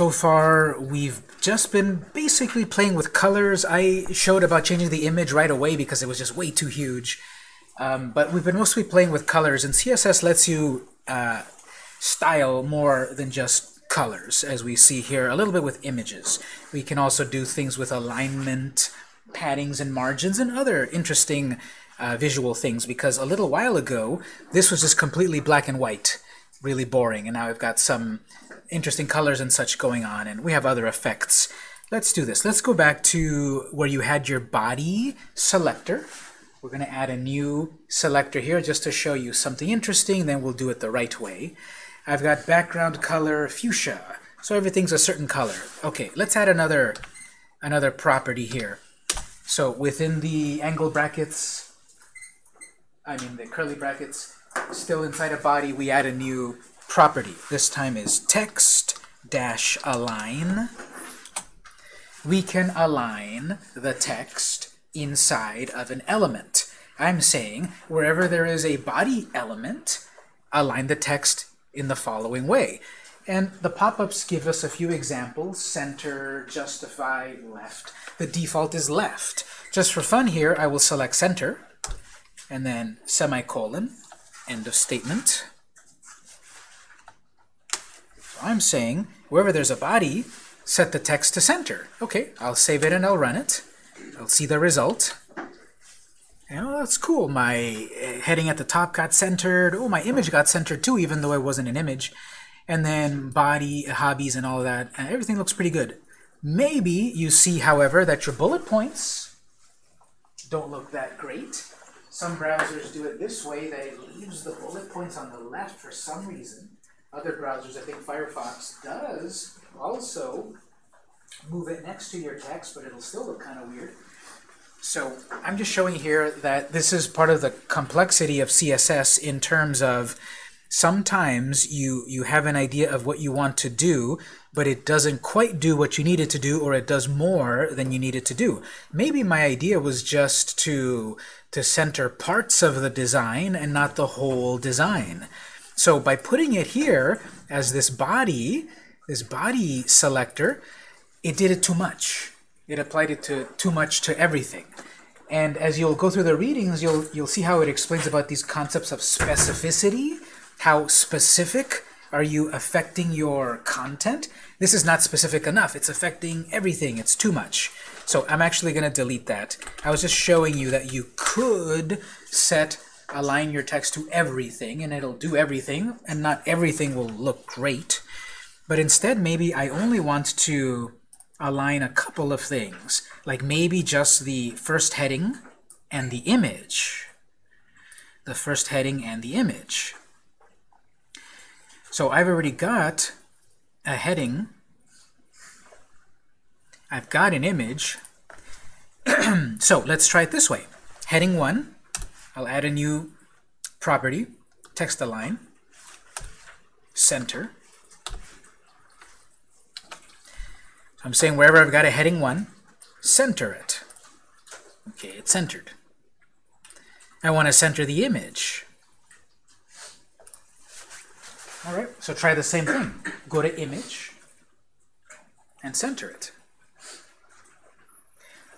So far, we've just been basically playing with colors. I showed about changing the image right away because it was just way too huge. Um, but we've been mostly playing with colors, and CSS lets you uh, style more than just colors, as we see here, a little bit with images. We can also do things with alignment, paddings and margins, and other interesting uh, visual things, because a little while ago, this was just completely black and white, really boring, and now I've got some interesting colors and such going on, and we have other effects. Let's do this. Let's go back to where you had your body selector. We're going to add a new selector here just to show you something interesting, then we'll do it the right way. I've got background color fuchsia, so everything's a certain color. Okay, let's add another, another property here. So within the angle brackets, I mean the curly brackets, still inside a body, we add a new property. This time is text dash align. We can align the text inside of an element. I'm saying wherever there is a body element, align the text in the following way. And the pop-ups give us a few examples, center, justify, left. The default is left. Just for fun here, I will select center, and then semicolon, end of statement. I'm saying wherever there's a body, set the text to center. Okay, I'll save it and I'll run it. I'll see the result. And, oh, that's cool. My uh, heading at the top got centered. Oh, my image got centered too, even though it wasn't an image. And then body, hobbies, and all that. And everything looks pretty good. Maybe you see, however, that your bullet points don't look that great. Some browsers do it this way, it leaves the bullet points on the left for some reason other browsers, I think Firefox does also move it next to your text, but it'll still look kind of weird. So I'm just showing here that this is part of the complexity of CSS in terms of sometimes you, you have an idea of what you want to do, but it doesn't quite do what you need it to do, or it does more than you need it to do. Maybe my idea was just to, to center parts of the design and not the whole design. So by putting it here as this body, this body selector, it did it too much. It applied it to too much to everything. And as you'll go through the readings, you'll you'll see how it explains about these concepts of specificity, how specific are you affecting your content? This is not specific enough. It's affecting everything. It's too much. So I'm actually going to delete that. I was just showing you that you could set align your text to everything, and it'll do everything, and not everything will look great. But instead, maybe I only want to align a couple of things, like maybe just the first heading and the image. The first heading and the image. So I've already got a heading. I've got an image. so let's try it this way. Heading 1 I'll add a new property, text align, center. I'm saying wherever I've got a heading 1, center it. Okay, it's centered. I want to center the image. All right, so try the same thing. Go to image and center it.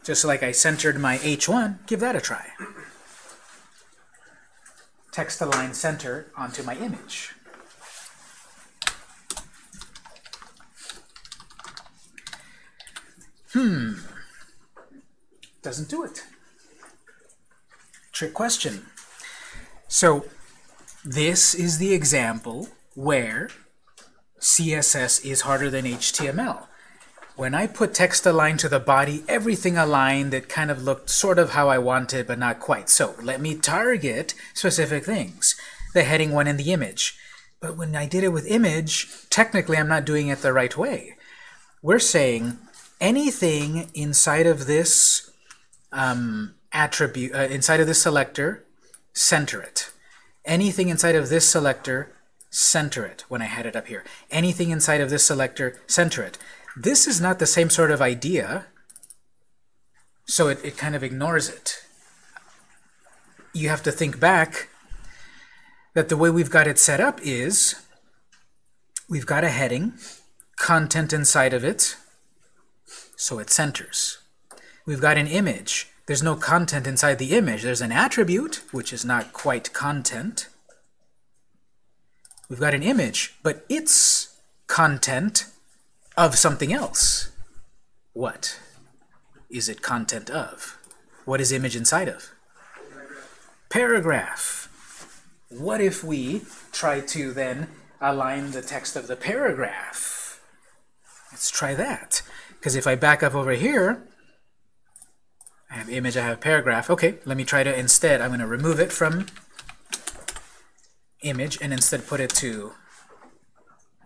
Just like I centered my H1, give that a try text align center onto my image. Hmm. Doesn't do it. Trick question. So this is the example where CSS is harder than HTML. When I put text align to the body, everything aligned that kind of looked sort of how I wanted, but not quite. So let me target specific things, the heading one in the image. But when I did it with image, technically I'm not doing it the right way. We're saying anything inside of this um, attribute, uh, inside of this selector, center it. Anything inside of this selector, center it when I had it up here. Anything inside of this selector, center it. This is not the same sort of idea, so it, it kind of ignores it. You have to think back that the way we've got it set up is we've got a heading, content inside of it, so it centers. We've got an image. There's no content inside the image. There's an attribute, which is not quite content. We've got an image, but it's content of something else. What is it content of? What is image inside of? Paragraph. What if we try to then align the text of the paragraph? Let's try that. Because if I back up over here, I have image, I have paragraph. Okay, let me try to instead, I'm going to remove it from image and instead put it to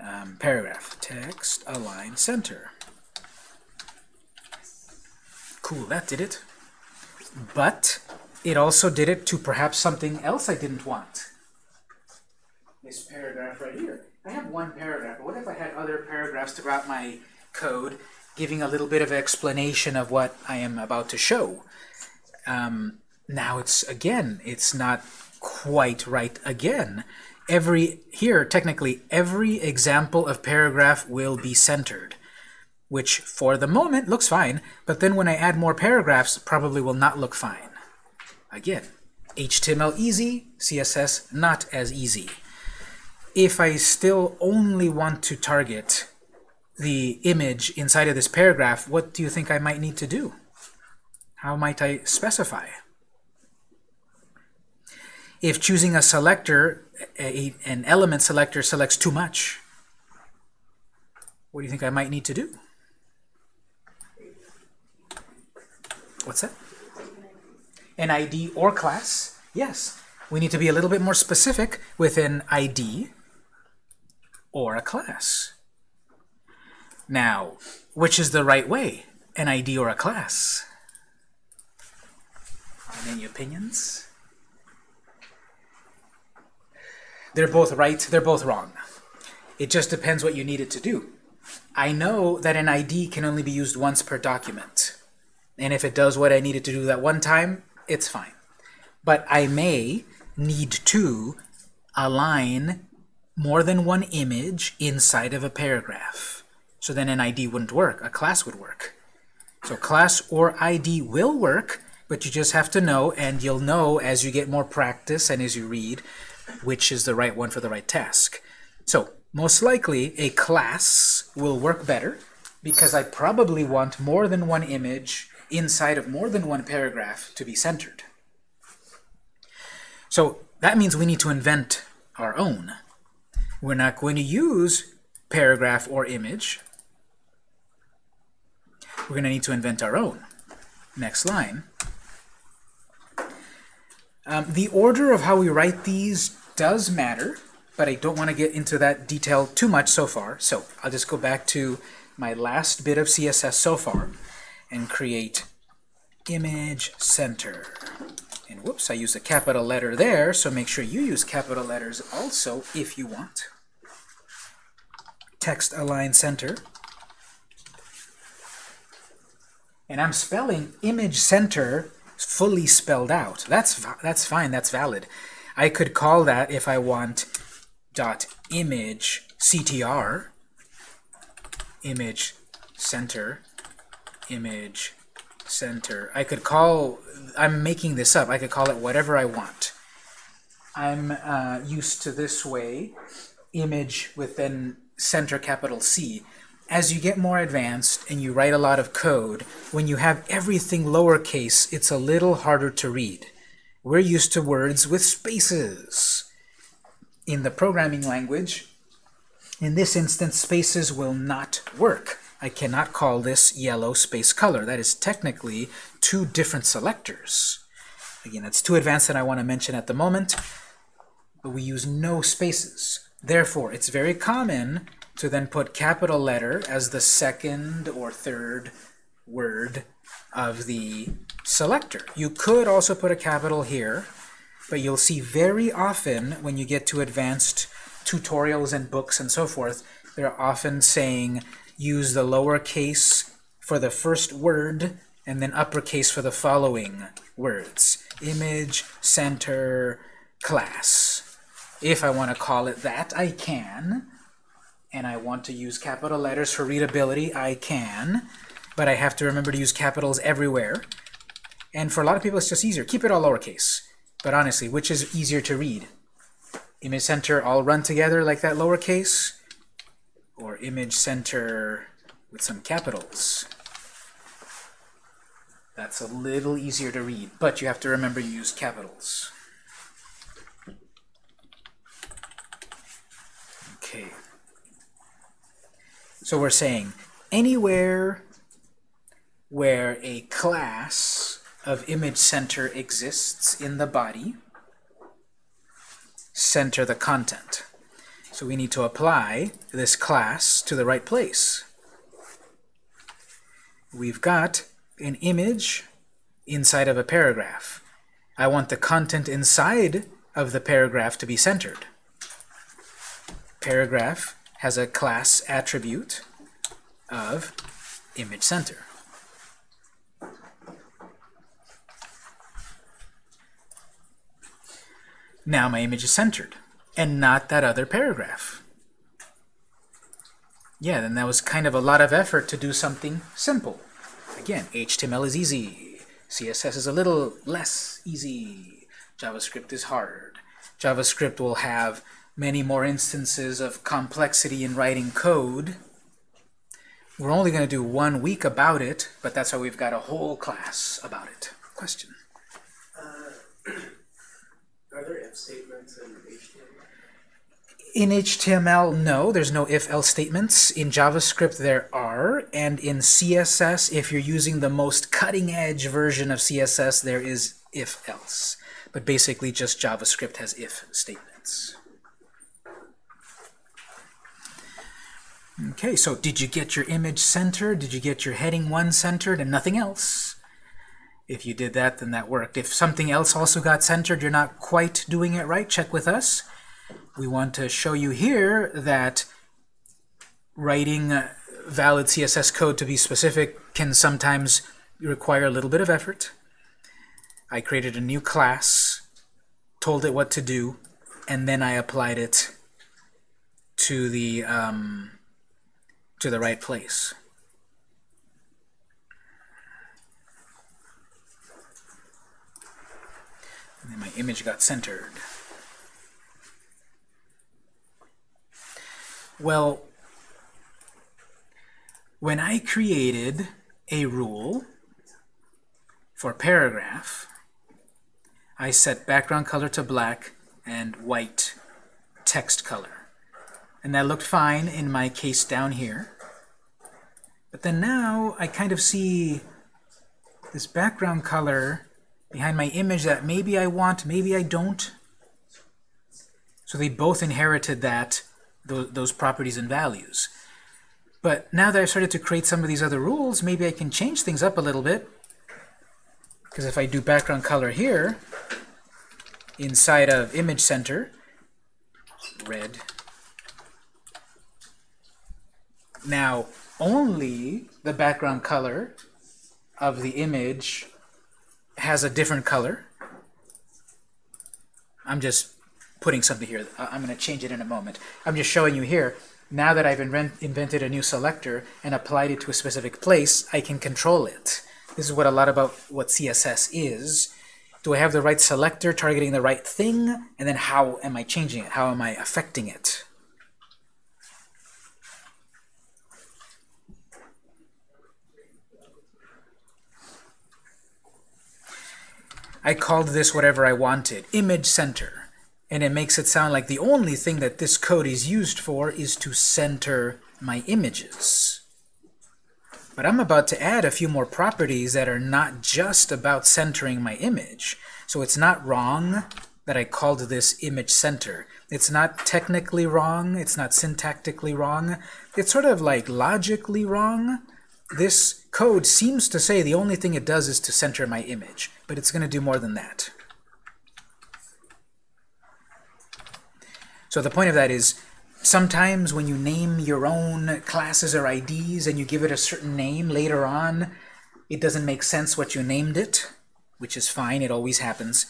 um, paragraph. Text, align, center. Cool, that did it. But it also did it to perhaps something else I didn't want. This paragraph right here. I have one paragraph, but what if I had other paragraphs throughout my code giving a little bit of explanation of what I am about to show? Um, now it's, again, it's not quite right again. Every, here, technically, every example of paragraph will be centered which for the moment looks fine, but then when I add more paragraphs, probably will not look fine. Again, HTML easy, CSS not as easy. If I still only want to target the image inside of this paragraph, what do you think I might need to do? How might I specify? If choosing a selector, a, an element selector selects too much, what do you think I might need to do? What's that? An ID or class? Yes. We need to be a little bit more specific with an ID or a class. Now, which is the right way? An ID or a class? Any opinions? They're both right, they're both wrong. It just depends what you need it to do. I know that an ID can only be used once per document. And if it does what I needed to do that one time, it's fine. But I may need to align more than one image inside of a paragraph. So then an ID wouldn't work. A class would work. So class or ID will work, but you just have to know, and you'll know as you get more practice and as you read, which is the right one for the right task. So most likely a class will work better because I probably want more than one image inside of more than one paragraph to be centered. So that means we need to invent our own. We're not going to use paragraph or image. We're going to need to invent our own. Next line. Um, the order of how we write these does matter, but I don't want to get into that detail too much so far. So I'll just go back to my last bit of CSS so far and create image center. And whoops, I used a capital letter there, so make sure you use capital letters also if you want. Text align center. And I'm spelling image center fully spelled out. That's, that's fine, that's valid. I could call that if I want dot image ctr, image center, image center. I could call, I'm making this up, I could call it whatever I want. I'm uh, used to this way, image within center capital C. As you get more advanced and you write a lot of code, when you have everything lowercase, it's a little harder to read. We're used to words with spaces. In the programming language, in this instance, spaces will not work. I cannot call this yellow space color. That is technically two different selectors. Again, it's too advanced that I want to mention at the moment, but we use no spaces. Therefore, it's very common to then put capital letter as the second or third word of the selector. You could also put a capital here, but you'll see very often when you get to advanced tutorials and books and so forth, they're often saying use the lowercase for the first word and then uppercase for the following words. Image, center, class. If I want to call it that, I can. And I want to use capital letters for readability, I can, but I have to remember to use capitals everywhere. And for a lot of people, it's just easier. Keep it all lowercase. But honestly, which is easier to read? Image center all run together like that lowercase? Or image center with some capitals? That's a little easier to read, but you have to remember you use capitals. Okay. So we're saying anywhere where a class of image center exists in the body, center the content. So we need to apply this class to the right place. We've got an image inside of a paragraph. I want the content inside of the paragraph to be centered. Paragraph has a class attribute of image center. Now my image is centered, and not that other paragraph. Yeah, then that was kind of a lot of effort to do something simple. Again, HTML is easy. CSS is a little less easy. JavaScript is hard. JavaScript will have many more instances of complexity in writing code. We're only going to do one week about it, but that's why we've got a whole class about it. Question? Uh, are there if statements in HTML? In HTML, no, there's no if-else statements. In JavaScript, there are. And in CSS, if you're using the most cutting-edge version of CSS, there is if-else. But basically, just JavaScript has if statements. Okay, so did you get your image centered? Did you get your heading 1 centered and nothing else? If you did that, then that worked. If something else also got centered, you're not quite doing it right, check with us. We want to show you here that writing valid CSS code to be specific can sometimes require a little bit of effort. I created a new class, told it what to do, and then I applied it to the um, to the right place. And then my image got centered. Well, when I created a rule for paragraph, I set background color to black and white text color. And that looked fine in my case down here. But then now I kind of see this background color behind my image that maybe I want, maybe I don't. So they both inherited that those, those properties and values. But now that I've started to create some of these other rules, maybe I can change things up a little bit. Because if I do background color here, inside of image center, red, Now, only the background color of the image has a different color. I'm just putting something here. I'm going to change it in a moment. I'm just showing you here. Now that I've invented a new selector and applied it to a specific place, I can control it. This is what a lot about what CSS is. Do I have the right selector targeting the right thing? And then how am I changing it? How am I affecting it? I called this whatever I wanted, image center. And it makes it sound like the only thing that this code is used for is to center my images. But I'm about to add a few more properties that are not just about centering my image. So it's not wrong that I called this image center. It's not technically wrong. It's not syntactically wrong. It's sort of like logically wrong. This code seems to say the only thing it does is to center my image, but it's going to do more than that. So the point of that is, sometimes when you name your own classes or IDs and you give it a certain name later on, it doesn't make sense what you named it, which is fine, it always happens.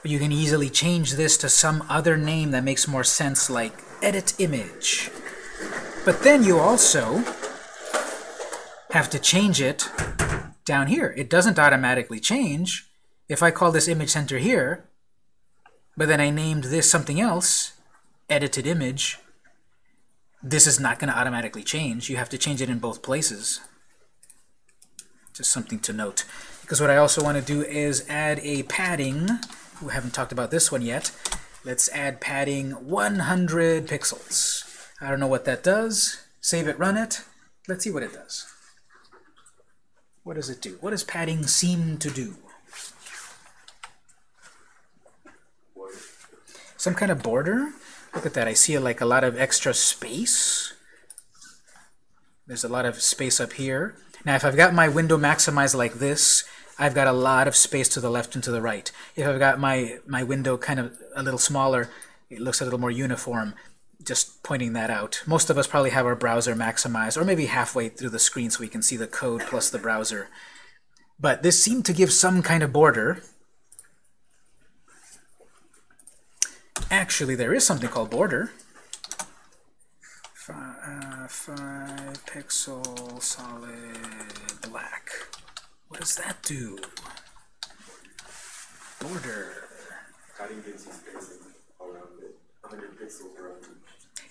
But you can easily change this to some other name that makes more sense, like edit image. But then you also have to change it down here. It doesn't automatically change. If I call this image center here, but then I named this something else, edited image, this is not going to automatically change. You have to change it in both places. Just something to note. Because what I also want to do is add a padding. We haven't talked about this one yet. Let's add padding 100 pixels. I don't know what that does. Save it, run it. Let's see what it does. What does it do? What does padding seem to do? Some kind of border? Look at that. I see like a lot of extra space. There's a lot of space up here. Now, if I've got my window maximized like this, I've got a lot of space to the left and to the right. If I've got my, my window kind of a little smaller, it looks a little more uniform. Just pointing that out. Most of us probably have our browser maximized, or maybe halfway through the screen so we can see the code plus the browser. But this seemed to give some kind of border. Actually, there is something called border. Five, uh, five pixel solid black. What does that do? Border. Padding gives you spacing around it, 100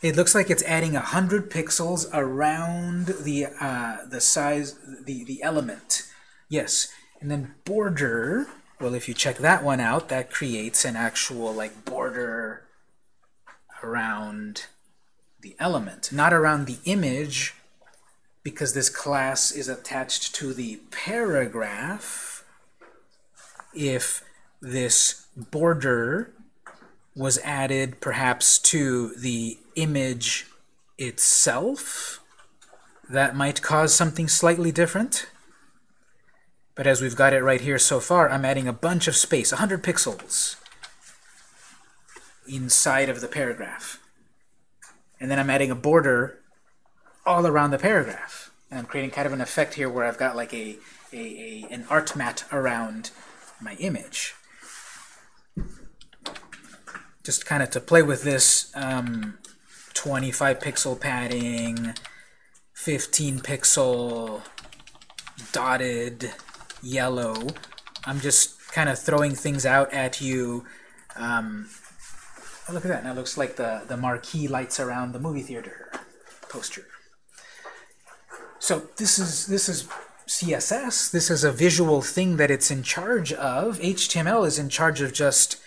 It looks like it's adding 100 pixels around the uh, the size, the, the element. Yes. And then border, well, if you check that one out, that creates an actual like border around the element, not around the image, because this class is attached to the paragraph. If this border was added perhaps to the image itself, that might cause something slightly different. But as we've got it right here so far, I'm adding a bunch of space, 100 pixels, inside of the paragraph. And then I'm adding a border all around the paragraph. And I'm creating kind of an effect here where I've got like a, a, a an art mat around my image. Just kind of to play with this um, 25 pixel padding, 15 pixel dotted yellow. I'm just kind of throwing things out at you. Um, oh, look at that. Now looks like the, the marquee lights around the movie theater poster. So this is this is CSS. This is a visual thing that it's in charge of. HTML is in charge of just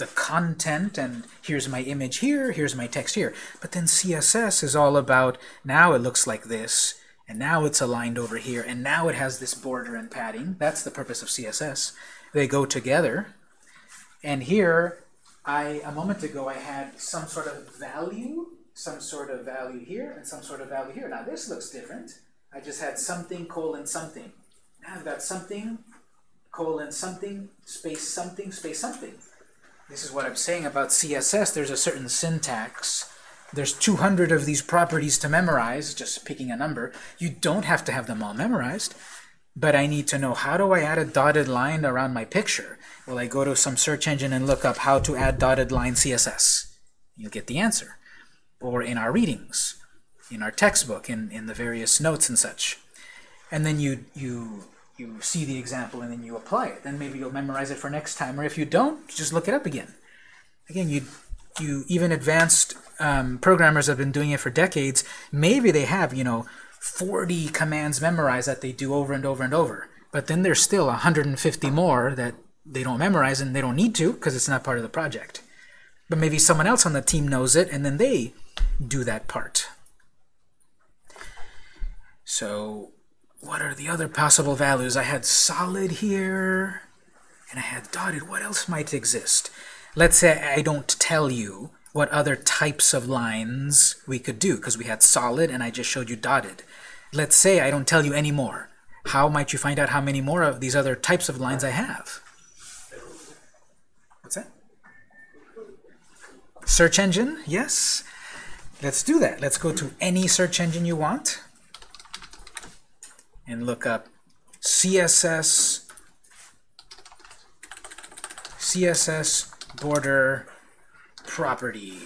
the content and here's my image here, here's my text here. But then CSS is all about now it looks like this and now it's aligned over here and now it has this border and padding. That's the purpose of CSS. They go together. And here I a moment ago I had some sort of value, some sort of value here and some sort of value here. Now this looks different. I just had something colon something. Now I've got something colon something space something space something. This is what I'm saying about CSS. There's a certain syntax. There's 200 of these properties to memorize, just picking a number. You don't have to have them all memorized. But I need to know, how do I add a dotted line around my picture? Well, I go to some search engine and look up how to add dotted line CSS. You'll get the answer. Or in our readings, in our textbook, in, in the various notes and such. And then you, you you see the example and then you apply it. Then maybe you'll memorize it for next time. Or if you don't, just look it up again. Again, you, you even advanced um, programmers have been doing it for decades. Maybe they have, you know, 40 commands memorized that they do over and over and over. But then there's still 150 more that they don't memorize and they don't need to because it's not part of the project. But maybe someone else on the team knows it and then they do that part. So what are the other possible values? I had solid here, and I had dotted. What else might exist? Let's say I don't tell you what other types of lines we could do, because we had solid and I just showed you dotted. Let's say I don't tell you any more. How might you find out how many more of these other types of lines I have? What's that? Search engine? Yes. Let's do that. Let's go to any search engine you want and look up CSS CSS border property.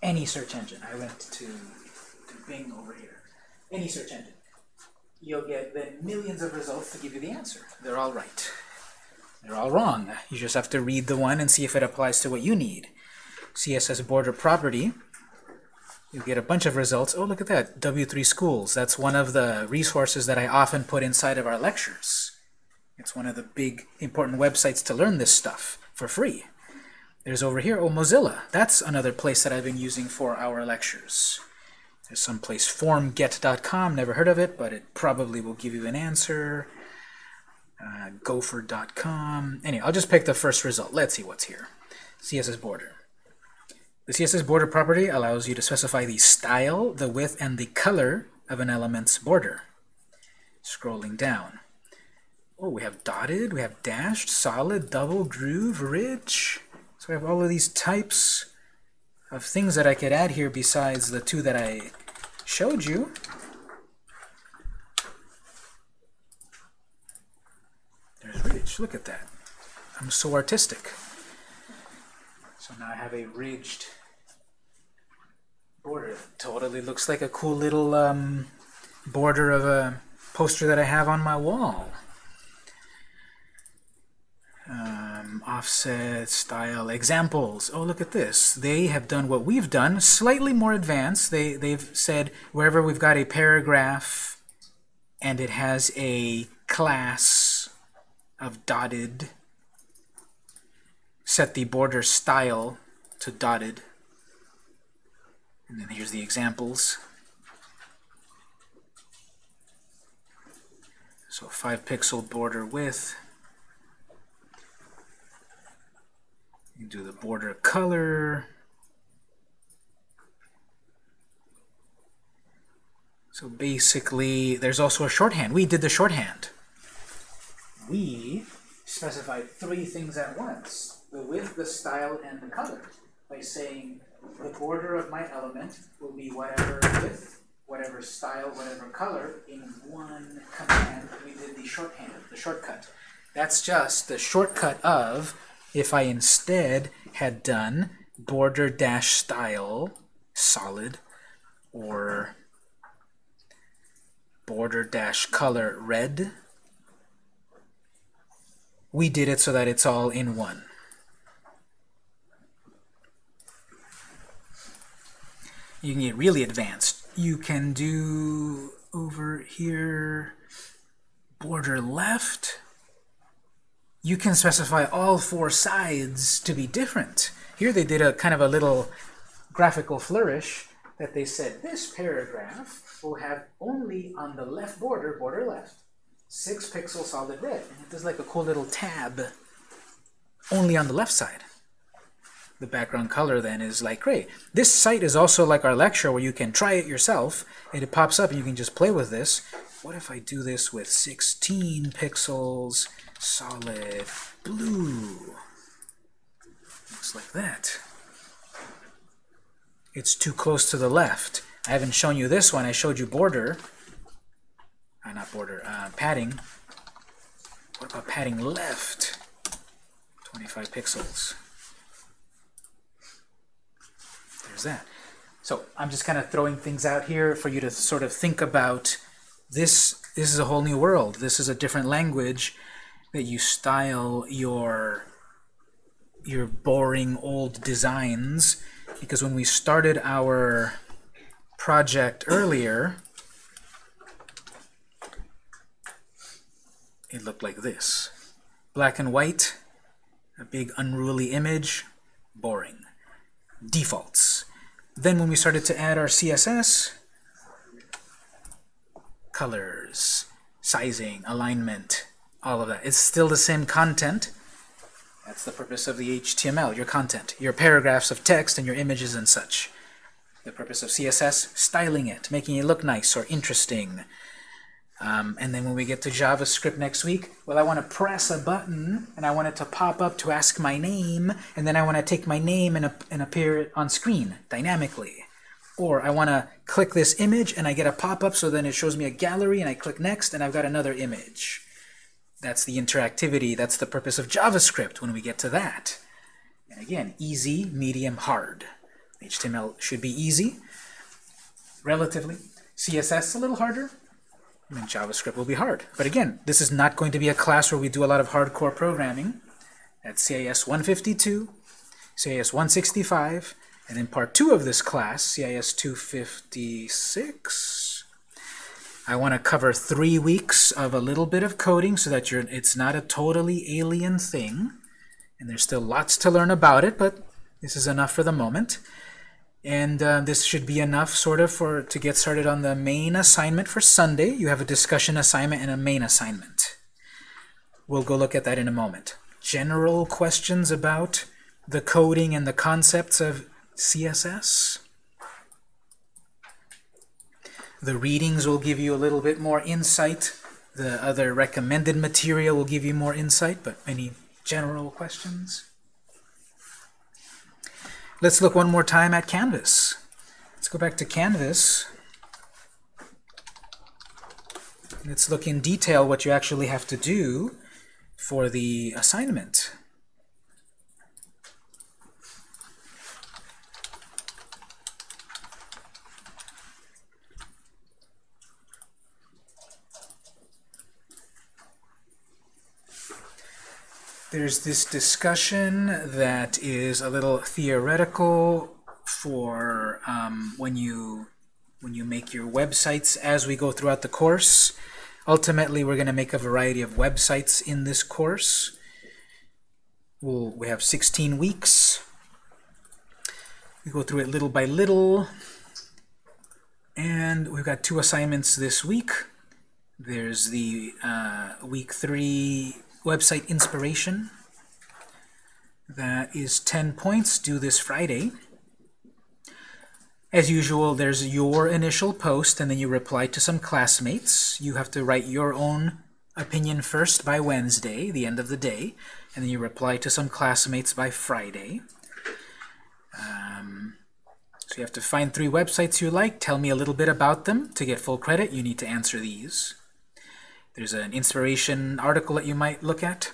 any search engine. I went to, to Bing over here. Any search engine. You'll get then millions of results to give you the answer. They're all right. They're all wrong. You just have to read the one and see if it applies to what you need. CSS border property. You get a bunch of results. Oh, look at that. W3 Schools. That's one of the resources that I often put inside of our lectures. It's one of the big important websites to learn this stuff for free. There's over here, oh, Mozilla. That's another place that I've been using for our lectures. There's some place, formget.com, never heard of it, but it probably will give you an answer. Uh, gopher.com. Anyway, I'll just pick the first result. Let's see what's here. CSS border. The CSS border property allows you to specify the style, the width, and the color of an element's border. Scrolling down. Oh, we have dotted, we have dashed, solid, double, groove, ridge. So we have all of these types of things that I could add here besides the two that I showed you. There's ridge. Look at that. I'm so artistic. So now I have a ridged border. Totally looks like a cool little um, border of a poster that I have on my wall. Um, offset, style, examples. Oh, look at this. They have done what we've done, slightly more advanced. They, they've said wherever we've got a paragraph and it has a class of dotted, set the border style to dotted. And then here's the examples. So 5 pixel border width. You do the border color. So basically, there's also a shorthand. We did the shorthand. We specified three things at once. The width, the style, and the color. By saying the border of my element will be whatever width, whatever style, whatever color in one command. We did the shorthand, the shortcut. That's just the shortcut of if I instead had done border dash style solid or border dash color red, we did it so that it's all in one. You can get really advanced. You can do over here border left you can specify all four sides to be different. Here they did a kind of a little graphical flourish that they said this paragraph will have only on the left border, border left, 6 pixel solid red. And it does like a cool little tab only on the left side. The background color then is light gray. This site is also like our lecture where you can try it yourself and it pops up and you can just play with this. What if I do this with 16 pixels solid blue. Looks like that. It's too close to the left. I haven't shown you this one. I showed you border. Uh, not border, uh, padding. What about padding left? 25 pixels. That. So I'm just kind of throwing things out here for you to sort of think about this. This is a whole new world. This is a different language that you style your your boring old designs because when we started our project earlier it looked like this black and white a big unruly image boring defaults then when we started to add our CSS colors sizing alignment all of that. It's still the same content. That's the purpose of the HTML, your content, your paragraphs of text and your images and such. The purpose of CSS, styling it, making it look nice or interesting. Um, and then when we get to JavaScript next week, well, I want to press a button, and I want it to pop up to ask my name, and then I want to take my name and, and appear on screen dynamically. Or I want to click this image, and I get a pop-up, so then it shows me a gallery, and I click next, and I've got another image. That's the interactivity. That's the purpose of JavaScript when we get to that. And again, easy, medium, hard. HTML should be easy, relatively. CSS a little harder, and JavaScript will be hard. But again, this is not going to be a class where we do a lot of hardcore programming. That's CIS 152, CIS 165, and in part two of this class, CIS 256, I want to cover three weeks of a little bit of coding so that you're, it's not a totally alien thing. And there's still lots to learn about it, but this is enough for the moment. And uh, this should be enough sort of for to get started on the main assignment for Sunday. You have a discussion assignment and a main assignment. We'll go look at that in a moment. General questions about the coding and the concepts of CSS. The readings will give you a little bit more insight. The other recommended material will give you more insight, but any general questions? Let's look one more time at Canvas. Let's go back to Canvas. Let's look in detail what you actually have to do for the assignment. There's this discussion that is a little theoretical for um, when you when you make your websites as we go throughout the course. Ultimately, we're going to make a variety of websites in this course. We'll, we have 16 weeks. We go through it little by little. And we've got two assignments this week. There's the uh, week three website inspiration. That is 10 points due this Friday. As usual, there's your initial post, and then you reply to some classmates. You have to write your own opinion first by Wednesday, the end of the day, and then you reply to some classmates by Friday. Um, so you have to find three websites you like, tell me a little bit about them. To get full credit, you need to answer these. There's an inspiration article that you might look at.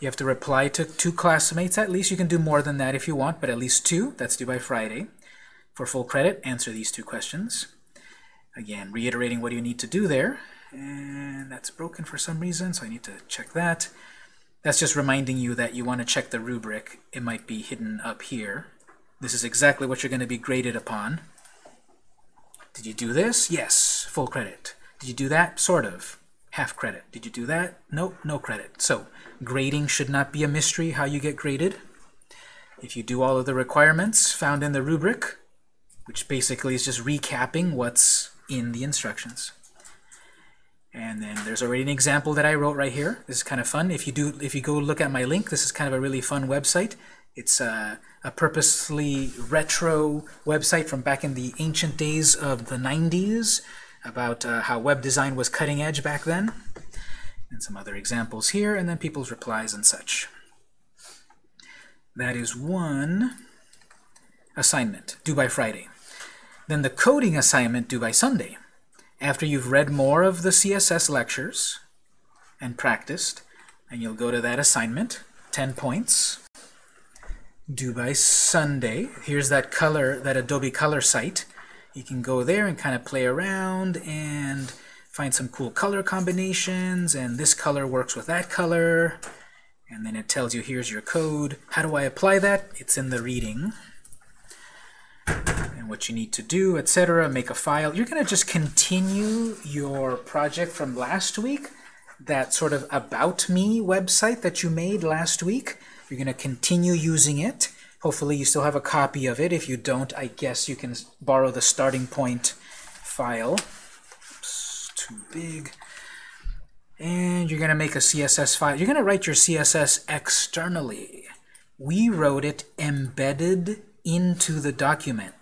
You have to reply to two classmates at least. You can do more than that if you want, but at least two. That's due by Friday. For full credit, answer these two questions. Again, reiterating what you need to do there. And that's broken for some reason, so I need to check that. That's just reminding you that you want to check the rubric. It might be hidden up here. This is exactly what you're going to be graded upon. Did you do this? Yes, full credit. Did you do that? Sort of. Half credit. Did you do that? Nope, no credit. So grading should not be a mystery how you get graded. If you do all of the requirements found in the rubric, which basically is just recapping what's in the instructions. And then there's already an example that I wrote right here. This is kind of fun. If you do, if you go look at my link, this is kind of a really fun website. It's a, a purposely retro website from back in the ancient days of the 90s about uh, how web design was cutting edge back then. And some other examples here, and then people's replies and such. That is one assignment, due by Friday. Then the coding assignment due by Sunday. After you've read more of the CSS lectures and practiced, and you'll go to that assignment, 10 points, due by Sunday. Here's that color, that Adobe Color site. You can go there and kind of play around and find some cool color combinations, and this color works with that color, and then it tells you here's your code. How do I apply that? It's in the reading and what you need to do, etc. Make a file. You're to just continue your project from last week, that sort of About Me website that you made last week. You're to continue using it. Hopefully you still have a copy of it. If you don't, I guess you can borrow the starting point file. Oops, too big. And you're going to make a CSS file. You're going to write your CSS externally. We wrote it embedded into the document.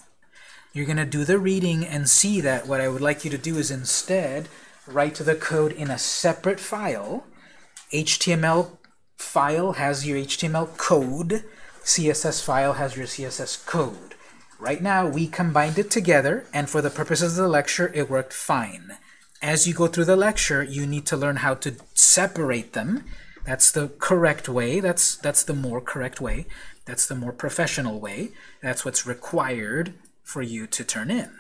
You're going to do the reading and see that what I would like you to do is instead write the code in a separate file. HTML file has your HTML code. CSS file has your CSS code. Right now, we combined it together, and for the purposes of the lecture, it worked fine. As you go through the lecture, you need to learn how to separate them. That's the correct way. That's, that's the more correct way. That's the more professional way. That's what's required for you to turn in.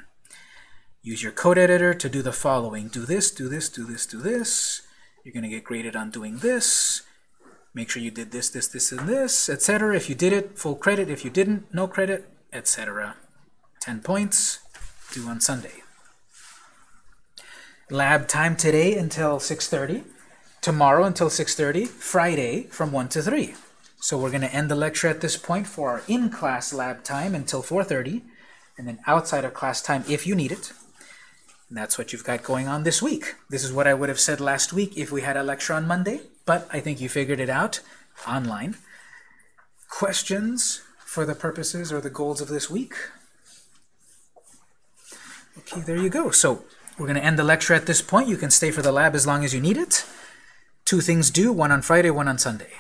Use your code editor to do the following. Do this, do this, do this, do this. You're going to get graded on doing this. Make sure you did this, this, this, and this, etc. If you did it, full credit. If you didn't, no credit, etc. 10 points, due on Sunday. Lab time today until 6.30. Tomorrow until 6.30. Friday from 1 to 3. So we're going to end the lecture at this point for our in-class lab time until 4.30. And then outside of class time if you need it. And that's what you've got going on this week. This is what I would have said last week if we had a lecture on Monday, but I think you figured it out online. Questions for the purposes or the goals of this week? Okay, there you go. So we're going to end the lecture at this point. You can stay for the lab as long as you need it. Two things due, one on Friday, one on Sunday.